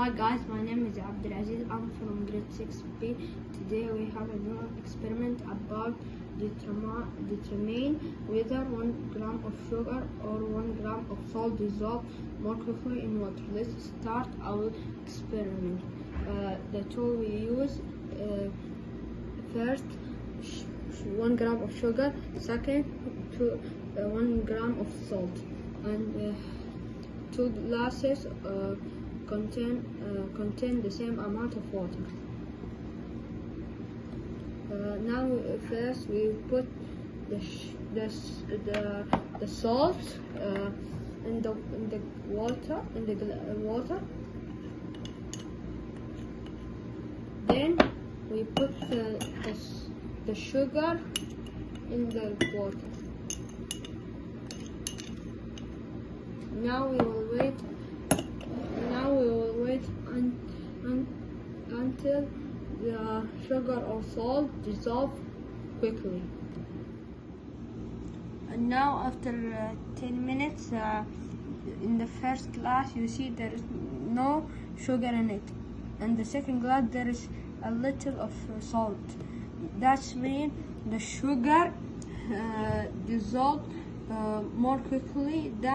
Hi guys, my name is Abdulaziz. I'm from grade 6B. Today we have a new experiment about determi- determine whether 1 gram of sugar or 1 gram of salt dissolve more quickly in water. Let's start our experiment. Uh, the tool we use uh, first sh- sh- 1 gram of sugar, second two, uh, 1 gram of salt, and uh, two glasses uh, contain uh, contain the same amount of water. Uh, now uh, first we put the the, the the salt uh, in the in the water in the uh, water. Then we put the, the the sugar in the water. Now we will wait. Now we will wait un, un, until the sugar or salt dissolve quickly. And now after uh, 10 minutes, uh, in the first glass you see there is no sugar in it. And the second glass there is a little of uh, salt. That's mean the sugar uh, dissolved uh, more quickly than